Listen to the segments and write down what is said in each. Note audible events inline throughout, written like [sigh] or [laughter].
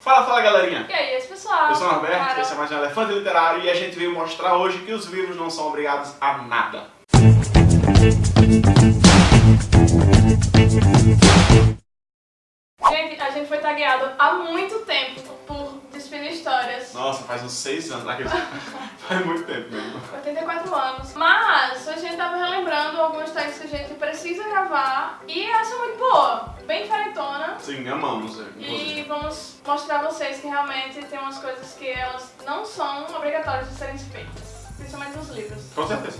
Fala, fala galerinha! E aí, pessoal? Eu sou o Norberto, esse é mais um Elefante Literário e a gente veio mostrar hoje que os livros não são obrigados a nada. Gente, a gente foi tagueado há muito tempo por Despina Histórias. Nossa, faz uns 6 anos, aqui. [laughs] faz muito tempo mesmo. 84 anos. Mas a gente tava relembrando algumas tags que a gente precisa gravar e essa é muito boa, bem diferentona. Sim, amamos, é, E vamos mostrar a vocês que realmente tem umas coisas que elas não são obrigatórias de serem feitas. Principalmente nos livros. Com certeza.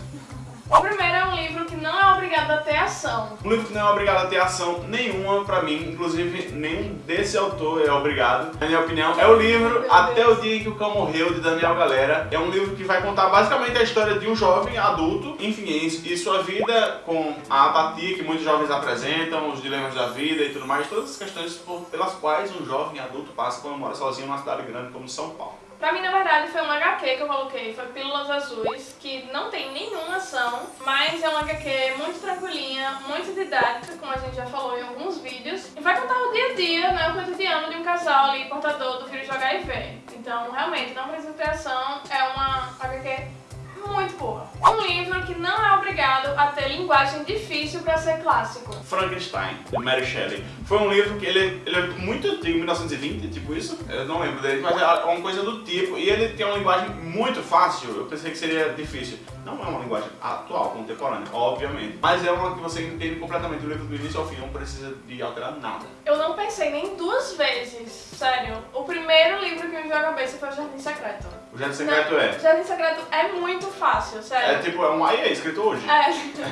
O primeiro é um livro que não é obrigado a ter ação. Um livro que não é obrigado a ter ação nenhuma pra mim, inclusive nenhum desse autor é obrigado, na minha opinião. É o livro Meu Até Deus. o Dia em que o Cão Morreu, de Daniel Galera. É um livro que vai contar basicamente a história de um jovem adulto, enfim, e e sua vida com a apatia que muitos jovens apresentam, os dilemas da vida e tudo mais, todas as questões pelas quais um jovem adulto passa quando mora sozinho numa cidade grande como São Paulo. Pra mim, na verdade, foi um HQ que eu coloquei, foi Pílulas Azuis, que não tem nenhuma ação, mas é uma HQ muito tranquilinha, muito didática, como a gente já falou em alguns vídeos, e vai contar o dia a dia, né, o cotidiano de um casal ali portador do vírus de HIV. Então, realmente, não precisa ter ação, é uma HQ muito boa. Um livro que não é obrigado a ter linguagem difícil pra ser clássico. Frankenstein, de Mary Shelley. Foi um livro que ele, ele é muito antigo, 1920, tipo isso. Eu não lembro dele, mas é uma coisa do tipo. E ele tem uma linguagem muito fácil. Eu pensei que seria difícil. Não é uma linguagem atual, contemporânea, obviamente. Mas é uma que você entende completamente o livro do início ao fim, não precisa de alterar nada. Eu não pensei nem duas vezes, sério. O primeiro livro que me veio à cabeça foi O Jardim Secreto. O Jardim Secreto Não, é. Jardim Secreto é muito fácil, É sério. tipo, é um aí é escrito hoje. É.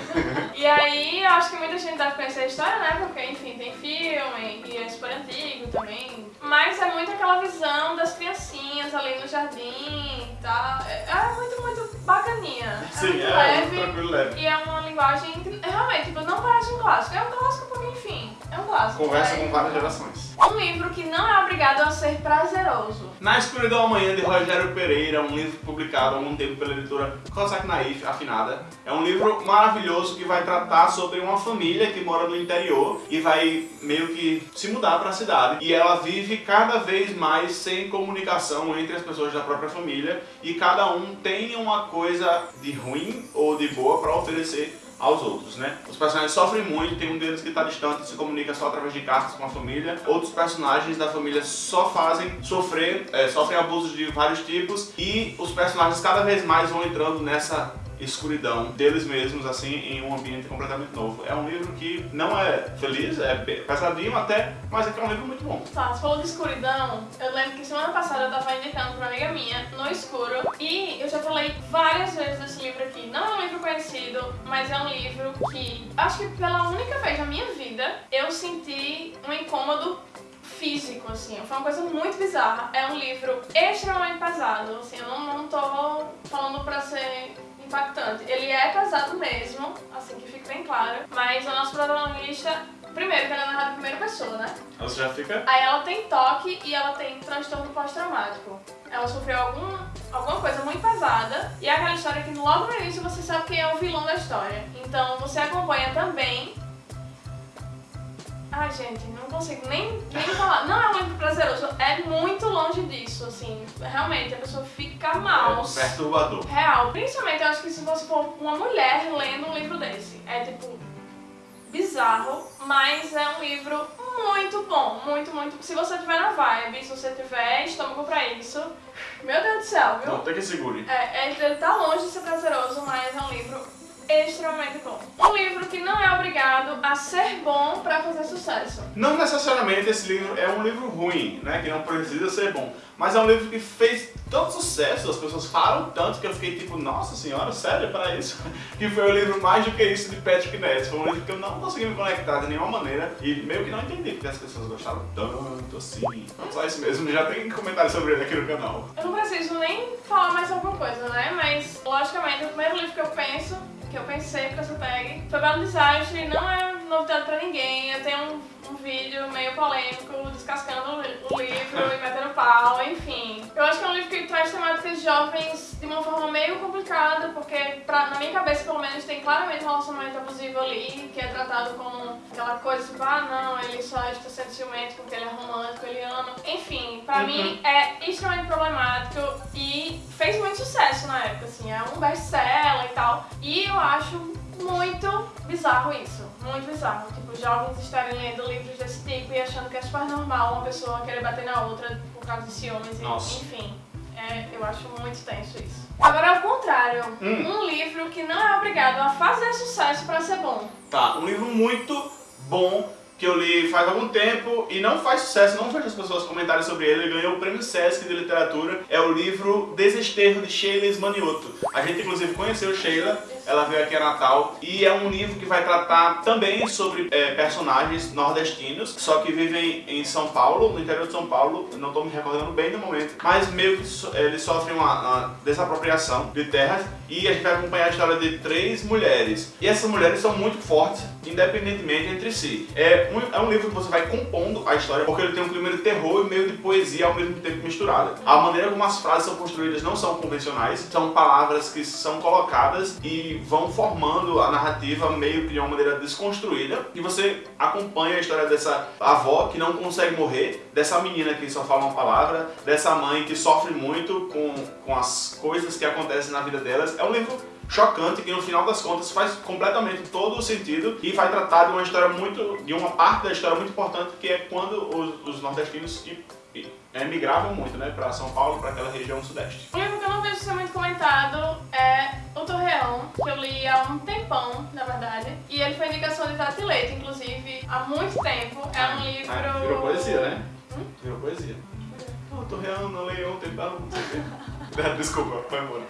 [laughs] e aí, eu acho que muita gente deve conhecer a história, né? Porque, enfim, tem filme e é super antigo também. Mas é muito aquela visão das criancinhas ali no jardim e tal. É, é muito, muito bacaninha. É Sim, muito é, leve. tranquilo, leve. E é uma linguagem que realmente tipo, não parece um clássico. É um clássico porque, enfim, é um clássico. Conversa É. com várias gerações. Um livro que não é obrigado a ser prazeroso. Na Escuridão Amanhã, de Rogério Pereira, um livro publicado há algum tempo pela editora Cossack Naif, afinada. É um livro maravilhoso que vai tratar sobre uma família que mora no interior e vai meio que se mudar para a cidade. E ela vive cada vez mais sem comunicação entre as pessoas da própria família e cada um tem uma coisa de ruim ou de boa para oferecer aos outros, né? Os personagens sofrem muito, tem um deles que está distante se comunica só através de cartas com a família. Outros personagens da família só fazem sofrer, é, sofrem abusos de vários tipos e os personagens cada vez mais vão entrando nessa escuridão deles mesmos, assim, em um ambiente completamente novo. É um livro que não é feliz, é pe- pesadinho até, mas é que é um livro muito bom. Tá, você falou de escuridão. Eu lembro que semana passada eu tava indicando pra uma amiga minha, No Escuro, e eu já falei várias vezes desse livro aqui. Não é um livro conhecido, mas é um livro que, acho que pela única vez na minha vida, eu senti um incômodo físico, assim. Foi uma coisa muito bizarra. É um livro extremamente pesado, assim. Eu não, não tô falando pra ser impactante. Ele é pesado mesmo, assim que fique bem claro. Mas o nosso protagonista, primeiro, que ele é narrado em primeira pessoa, né? Você já fica... Aí ela tem toque e ela tem transtorno pós-traumático. Ela sofreu algum, alguma coisa muito pesada e é aquela história que logo no início você sabe quem é o vilão da história. Então você acompanha também. Ai, gente, não consigo nem, nem falar. Não é um livro prazeroso, é muito longe disso, assim. Realmente, a pessoa fica mal. É perturbador. Real. Principalmente, eu acho que se você for uma mulher lendo um livro desse, é tipo bizarro, mas é um livro muito bom, muito, muito. Se você tiver na vibe, se você tiver estômago pra isso, meu Deus do céu, viu? Não, tem que segure. É, é- ele tá longe de ser prazeroso, mas é um livro extremamente bom. Um livro que não é obrigado a ser bom pra fazer sucesso. Não necessariamente esse livro é um livro ruim, né? Que não precisa ser bom. Mas é um livro que fez tanto sucesso, as pessoas falam tanto que eu fiquei tipo, nossa senhora, sério para isso? [laughs] Que foi o livro Mais do que isso de Patrick Ness. Foi um livro que eu não consegui me conectar de nenhuma maneira e meio que não entendi porque as pessoas gostaram tanto assim. Não só isso mesmo, já tem comentário sobre ele aqui no canal. Eu não preciso nem falar mais alguma coisa, né? Mas, logicamente, o primeiro livro que eu penso, que eu pensei pra essa tag, foi Belo Desastre, não é novidade pra ninguém. Eu tenho um, um vídeo meio polêmico, descascando o li- o livro e metendo pau, enfim. Eu acho que é um livro que traz temáticas jovens de uma forma meio complicada, porque pra, na minha cabeça, pelo menos, tem claramente um relacionamento abusivo ali, que é tratado como aquela coisa tipo, ah não, ele só está sendo ciumento porque ele é romântico, ele ama. Enfim, pra Uhum. mim é extremamente problemático e fez muito sucesso na época, assim, é um best-seller e tal. E eu acho muito bizarro isso, muito bizarro. Tipo, jovens estarem lendo livros desse tipo e achando que é super normal uma pessoa querer bater na outra por causa de ciúmes, e, Nossa. enfim. É, eu acho muito tenso isso. Agora, ao contrário, Hum. um livro que não é obrigado a fazer sucesso pra ser bom. Tá, um livro muito bom que eu li faz algum tempo e não faz sucesso, não vejo as pessoas comentarem sobre ele, ele ganhou o prêmio Sesc de literatura, é o livro Desesterro de Sheila Manioto. A gente inclusive conheceu Sheila, ela veio aqui a Natal e é um livro que vai tratar também sobre é, personagens nordestinos, só que vivem em São Paulo, no interior de São Paulo, não estou me recordando bem no momento, mas meio que so- eles sofrem uma, uma desapropriação de terras e a gente vai acompanhar a história de três mulheres. E essas mulheres são muito fortes, independentemente entre si. É um, é um livro que você vai compondo a história, porque ele tem um clima de terror e meio de poesia ao mesmo tempo misturada. A maneira como as frases são construídas não são convencionais, são palavras que são colocadas e vão formando a narrativa meio que de uma maneira desconstruída. E você acompanha a história dessa avó que não consegue morrer, dessa menina que só fala uma palavra, dessa mãe que sofre muito com, com as coisas que acontecem na vida delas. É um livro chocante que no final das contas faz completamente todo o sentido e vai tratar de uma história muito, de uma parte da história muito importante que é quando os, os nordestinos emigravam muito, né, para São Paulo, para aquela região sudeste. Um livro que eu não vejo ser muito comentado é O Torreão, que eu li há um tempão, na verdade. E ele foi indicação de Tati Leite, inclusive, há muito tempo. É um livro... Ah, virou poesia, né? Virou poesia. Pô, tô reando, não leio ontem, tá? Não sei o quê. [laughs] Desculpa, foi embora.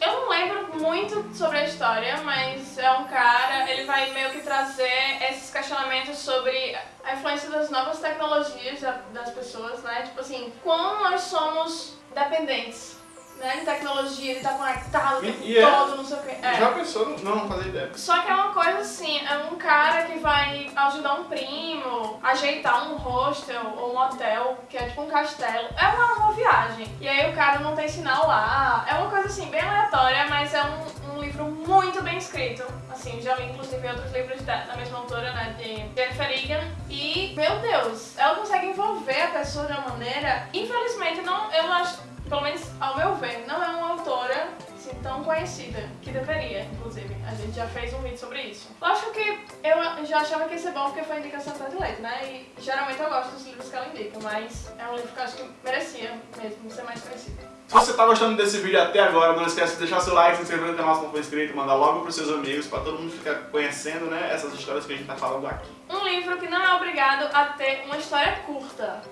Eu não lembro muito sobre a história, mas é um cara, ele vai meio que trazer esses questionamentos sobre a influência das novas tecnologias da- das pessoas, né? Tipo assim, como nós somos dependentes, né? De tecnologia, de estar conectado o é- todo, não sei o quê. É. Já pensou? Não, não fazia ideia. Só que é uma coisa assim, é um cara que vai ajudar um primo, ajeitar um hostel ou um hotel, que é tipo um castelo. É uma, uma viagem. E aí o cara não tem sinal lá. É uma coisa assim, bem aleatória, mas é um, um livro muito bem escrito. Assim, já li inclusive outros livros da, da mesma autora, né, de Jennifer Egan. E, meu Deus, ela consegue envolver a pessoa de uma maneira. Infelizmente, não, eu acho, pelo menos ao meu ver, não é uma autora assim, tão conhecida, que deveria, inclusive. A gente já fez um vídeo sobre isso. Lógico que eu já achava que ia ser bom porque foi indicação da Leite, né? E geralmente eu gosto dos livros que ela indica, mas é um livro que eu acho que merecia mesmo ser mais conhecido. Se você tá gostando desse vídeo até agora, não esquece de deixar seu like, se inscrever no canal se não for inscrito, mandar logo pros seus amigos, pra todo mundo ficar conhecendo, né, essas histórias que a gente tá falando aqui. Um livro que não é obrigado a ter uma história curta.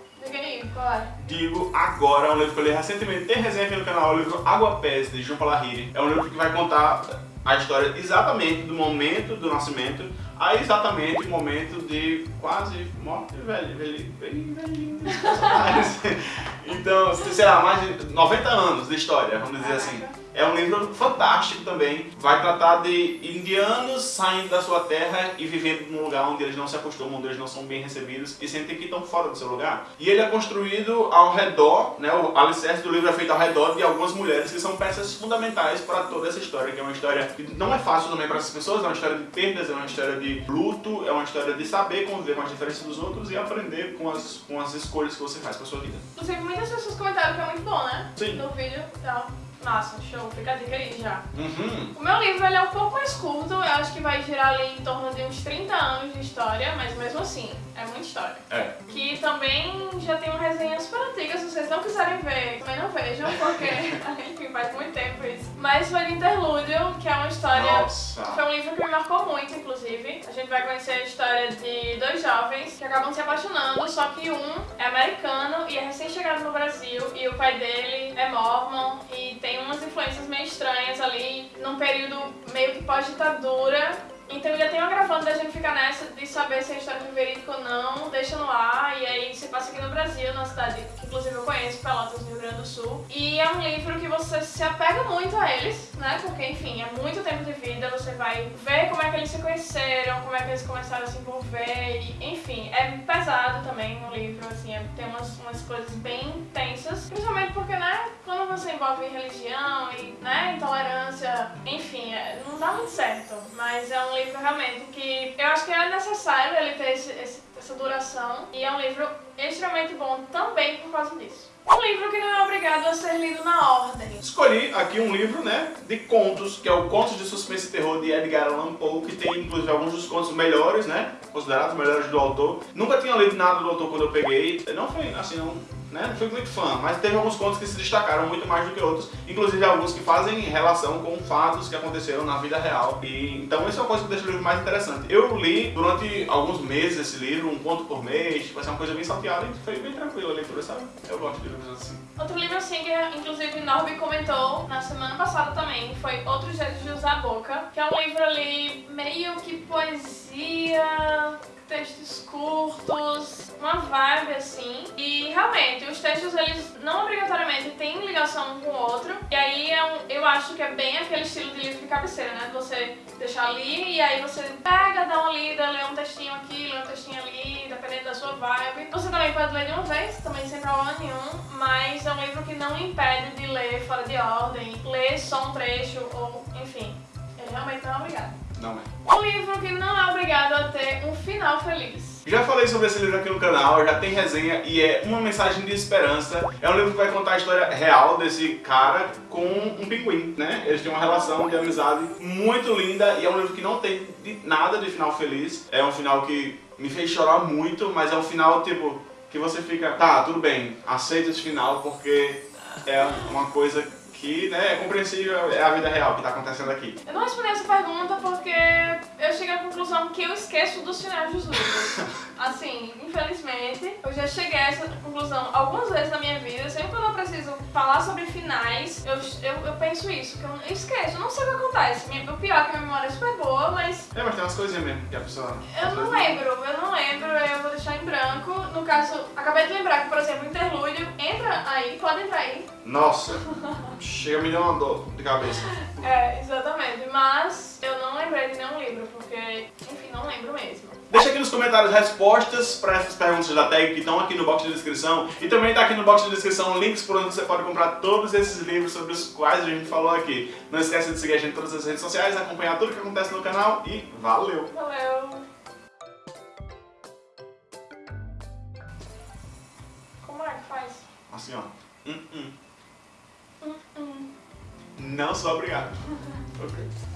Digo agora, é um livro que eu li recentemente, tem resenha aqui no canal, é o livro Água Pés, de João Palahiri. É um livro que vai contar a história exatamente do momento do nascimento a exatamente o momento de quase morte velho, velho, bem velhinho. [laughs] Então, sei lá, mais de 90 anos de história, vamos dizer assim. É um livro fantástico também. Vai tratar de indianos saindo da sua terra e vivendo num lugar onde eles não se acostumam, onde eles não são bem recebidos e sentem que estão fora do seu lugar. E ele é construído ao redor, né, o alicerce do livro é feito ao redor de algumas mulheres que são peças fundamentais para toda essa história, que é uma história que não é fácil também para essas pessoas, é uma história de perdas, é uma história de luto, é uma história de saber conviver com as diferenças dos outros e aprender com as, com as escolhas que você faz para sua vida. Inclusive, muitas pessoas comentaram que é muito bom, né? Sim. No vídeo e tal. Massa, show. Fica a dica aí já. Uhum. O meu livro é um pouco mais curto, eu acho que vai girar ali em torno de uns 30 anos de história, mas mesmo assim, é muita história. É. Que também já tem uma resenha super antiga, se vocês não quiserem ver, também não vejam, porque, [laughs] enfim, faz muito tempo isso. Mas foi de Que é uma história... Nossa. Foi um livro que me marcou muito, inclusive. A gente vai conhecer a história de dois jovens que acabam se apaixonando, só que um é americano e é recém-chegado no Brasil, e o pai dele é mormon e tem umas influências meio estranhas ali, num período meio que pós-ditadura. Então ainda tem uma gravando da gente ficar nessa de saber se a história é verídica ou não, deixa no ar, e aí se passa Na cidade que inclusive eu conheço, Pelotas, no Rio Grande do Sul. E é um livro que você se apega muito a eles, né? Porque, enfim, é muito tempo de vida, você vai ver como é que eles se conheceram, como é que eles começaram a se envolver, e, enfim, é pesado também o livro, assim, é- tem umas, umas coisas bem tensas, principalmente porque, né, quando você envolve religião e né, intolerância, enfim, é, não dá muito certo. Mas é um livro realmente que eu acho que é necessário ele ter esse, esse, essa duração e é um livro extremamente bom também por causa disso. Um livro que não é obrigado a ser lido na ordem. Escolhi aqui um livro, né, de contos, que é o Contos de Suspense e Terror de Edgar Allan Poe, que tem inclusive alguns dos contos melhores, né, considerados melhores do autor. Nunca tinha lido nada do autor quando eu peguei, não foi assim, não né? Não fui muito fã, mas teve alguns contos que se destacaram muito mais do que outros, inclusive alguns que fazem relação com fatos que aconteceram na vida real. E então isso é uma coisa que deixa o livro mais interessante. Eu li durante alguns meses esse livro, um conto por mês, tipo, assim, uma coisa bem salteada e foi bem tranquila a leitura, sabe? Eu gosto de livros assim. Outro livro assim que inclusive Norby comentou na semana passada também foi Outros Jeitos de Usar a Boca, que é um livro ali meio que poesia realmente, os textos eles não obrigatoriamente têm ligação um com o outro. E aí é um, eu acho que é bem aquele estilo de livro de cabeceira, né? Você deixar ali e aí você pega, dá uma lida, lê um textinho aqui, lê um textinho ali, dependendo da sua vibe. Você também pode ler de uma vez, também sem problema nenhum, mas é um livro que não impede de ler fora de ordem, ler só um trecho ou enfim. Ele realmente não é obrigado. Não é. Um livro que não é obrigado a ter um final feliz. Já falei sobre esse livro aqui no canal, já tem resenha e é uma mensagem de esperança. É um livro que vai contar a história real desse cara com um pinguim, né? Eles têm uma relação de amizade muito linda e é um livro que não tem de nada de final feliz. É um final que me fez chorar muito, mas é um final tipo que você fica, tá, tudo bem, aceita esse final porque é uma coisa que né, é compreensível, é a vida real que está acontecendo aqui. Eu não respondi essa pergunta porque eu cheguei à conclusão que eu esqueço dos finais dos livros. Assim, infelizmente, eu já cheguei a essa conclusão algumas vezes na minha vida. Sempre quando eu preciso falar sobre finais, eu, eu, eu penso isso, que eu, eu esqueço, eu não sei o que acontece. Minha, o pior é que a minha memória é super boa, mas... É, mas tem umas coisinhas mesmo que a pessoa... Eu não lembro, eu não lembro, eu vou deixar em branco. No caso, acabei de lembrar que, por exemplo, o interlúdio entra aí, pode entrar aí. Nossa! Chega me deu uma dor de cabeça. É, exatamente. Mas eu não lembrei de nenhum livro, porque, enfim, não lembro mesmo. Deixa aqui nos comentários respostas para essas perguntas da tag que estão aqui no box de descrição. E também está aqui no box de descrição links por onde você pode comprar todos esses livros sobre os quais a gente falou aqui. Não esqueça de seguir a gente em todas as redes sociais, acompanhar tudo que acontece no canal e valeu! Valeu! Como é que faz? Assim, ó. Hum, hum. Hum, hum. Não sou obrigado. [laughs] ok.